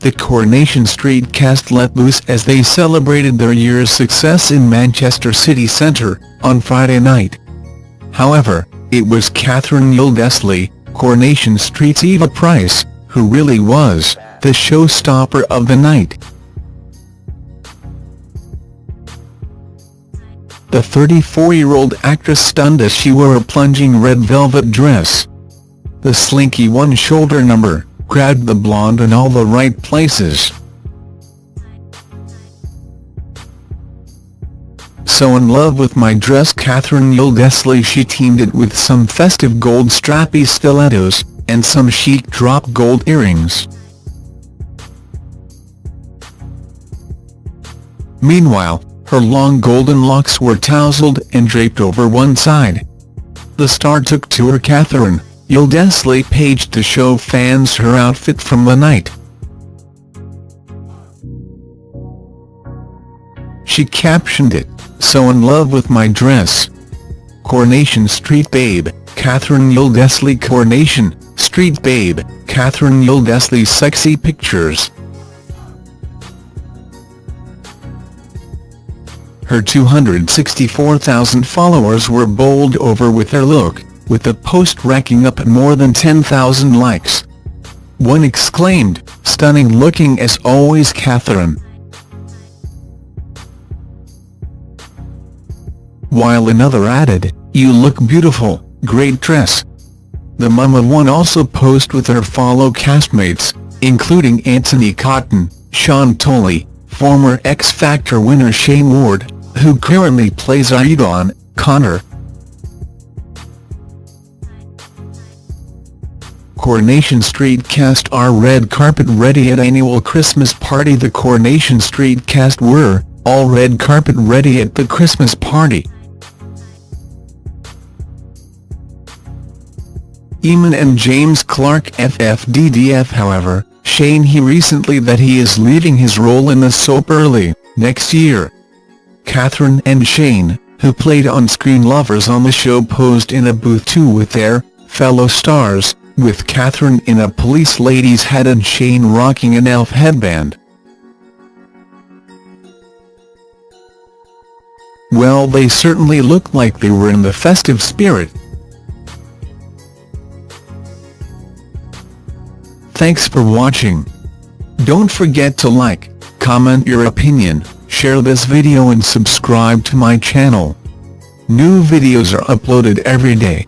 the Coronation Street cast let loose as they celebrated their year's success in Manchester city centre, on Friday night. However, it was Catherine Tyldesley, Coronation Street's Eva Price, who really was the showstopper of the night. The 34-year-old actress stunned as she wore a plunging red velvet dress. The slinky one-shoulder number grabbed the blonde in all the right places. So in love with my dress Catherine Tyldesley she teamed it with some festive gold strappy stilettos, and some chic drop gold earrings. Meanwhile, her long golden locks were tousled and draped over one side. The star took to her Catherine, Tyldesley paged to show fans her outfit from the night. She captioned it, So in love with my dress. Coronation Street Babe, Catherine Tyldesley Coronation Street Babe, Catherine Tyldesley Sexy Pictures. Her 264,000 followers were bowled over with her look with the post racking up more than 10,000 likes. One exclaimed, stunning looking as always Catherine. While another added, you look beautiful, great dress. The mum of one also posed with her follow castmates, including Anthony Cotton, Sean Tully, former X Factor winner Shayne Ward, who currently plays Aidan, Connor, Coronation Street cast are red carpet ready at annual Christmas party The Coronation Street cast were, all red carpet ready at the Christmas party. Eamonn and James Clark FFDDF however, Shayne he recently that he is leaving his role in the soap early, next year. Catherine and Shayne, who played on-screen lovers on the show posed in a booth too with their fellow stars, with Catherine in a police lady's hat and Shayne rocking an elf headband. Well they certainly looked like they were in the festive spirit. Thanks for watching. Don't forget to like, comment your opinion, share this video and subscribe to my channel. New videos are uploaded every day.